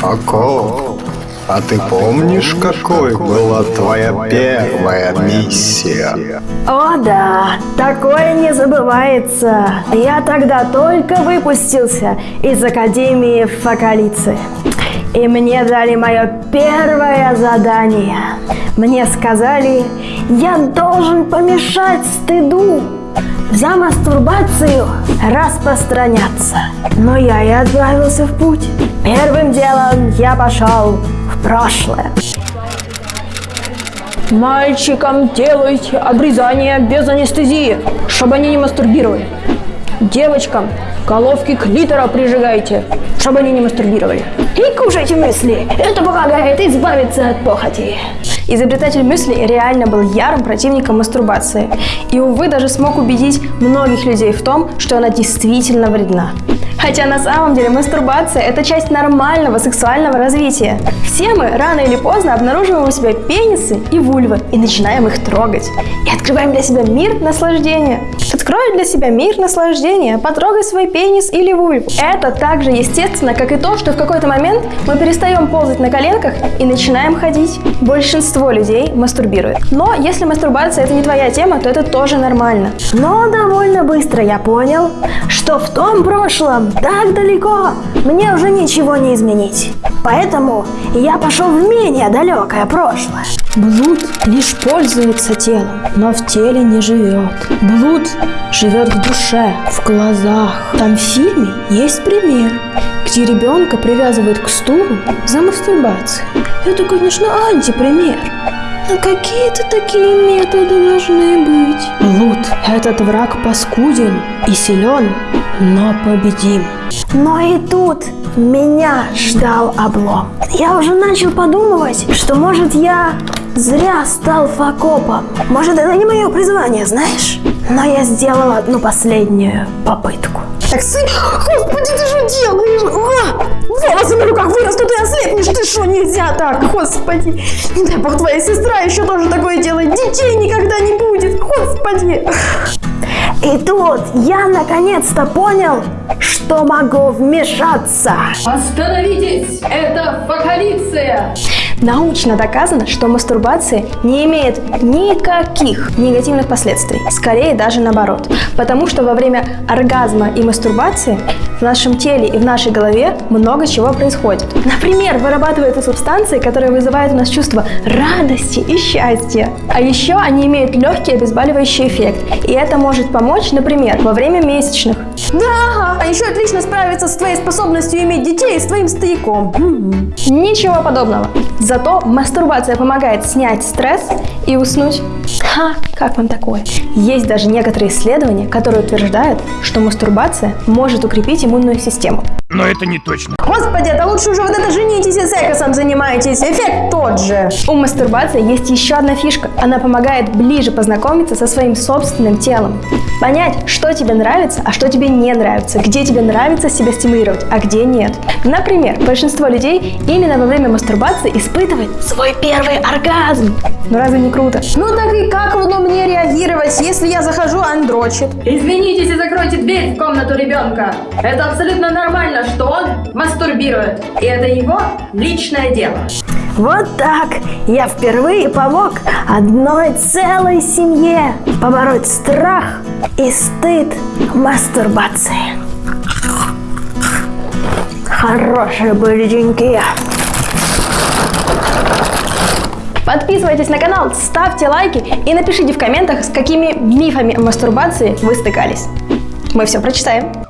Фако, а ты помнишь, какой была твоя первая миссия? О да, такое не забывается. Я тогда только выпустился из Академии Фокалицы. И мне дали мое первое задание. Мне сказали, я должен помешать стыду за мастурбацию распространяться. Но я и отправился в путь. Первым делом я пошел в прошлое. Мальчикам делайте обрезание без анестезии, чтобы они не мастурбировали. Девочкам головки клитора прижигайте, чтобы они не мастурбировали. И кушайте мысли, это помогает избавиться от похоти. Изобретатель мюсли реально был ярым противником мастурбации. И, увы, даже смог убедить многих людей в том, что она действительно вредна. Хотя на самом деле мастурбация – это часть нормального сексуального развития. Все мы рано или поздно обнаруживаем у себя пенисы и вульвы и начинаем их трогать. И открываем для себя мир наслаждения. Открой для себя мир наслаждения, потрогай свой пенис или вульву. Это так же естественно, как и то, что в какой-то момент мы перестаем ползать на коленках и начинаем ходить. Большинство людей мастурбирует. Но если мастурбация это не твоя тема, то это тоже нормально. Но довольно быстро я понял, что в том прошлом так далеко мне уже ничего не изменить. Поэтому я пошел в менее далекое прошлое. Блуд лишь пользуется телом, но в теле не живет. Блуд живет в душе, в глазах. Там в фильме есть пример, где ребенка привязывают к стулу за мастурбацией. Это, конечно, антипример. Но какие-то такие методы. Блуд – этот враг паскуден и силен, но победим. Но и тут меня ждал облом. Я уже начал подумывать, что может я зря стал факопом. Может это не мое призвание, знаешь? Но я сделал одну последнюю попытку. Так, сын, господи, ты что делаешь? А! Волосы на руках вырастут и ослепнешь. Ты что, нельзя так, господи. Не дай бог, твоя сестра еще тоже такое делает. Детей никогда не будет, господи. И тут я наконец-то понял, что могу вмешаться. Остановитесь! Это фокалиция! Научно доказано, что мастурбация не имеет никаких негативных последствий, скорее даже наоборот. Потому что во время оргазма и мастурбации в нашем теле и в нашей голове много чего происходит. Например, вырабатываются субстанции, которые вызывают у нас чувство радости и счастья. А еще они имеют легкий обезболивающий эффект. И это может помочь, например, во время месячных. Да, а еще отлично справиться с твоей способностью иметь детей и с твоим стояком. Ничего подобного. Зато мастурбация помогает снять стресс и уснуть. Ха, как вам такое? Есть даже некоторые исследования, которые утверждают, что мастурбация может укрепить иммунную систему. Но это не точно. Господи, это лучше уже вот это женитесь и сексом занимаетесь. Эффект тот же. У мастурбации есть еще одна фишка. Она помогает ближе познакомиться со своим собственным телом. Понять, что тебе нравится, а что тебе не нравится. Где тебе нравится себя стимулировать, а где нет. Например, большинство людей именно во время мастурбации испытывает свой первый оргазм. Ну разве не круто? Ну так и как ну, мне реагировать, если я захожу, а он дрочит? Извинитесь и закройте дверь в комнату ребенка. Это абсолютно нормально, что он мастурбирует. И это его личное дело. Вот так я впервые помог одной целой семье побороть страх и стыд мастурбации. Хорошие были деньги. Подписывайтесь на канал, ставьте лайки и напишите в комментах, с какими мифами о мастурбации вы стыкались. Мы все прочитаем.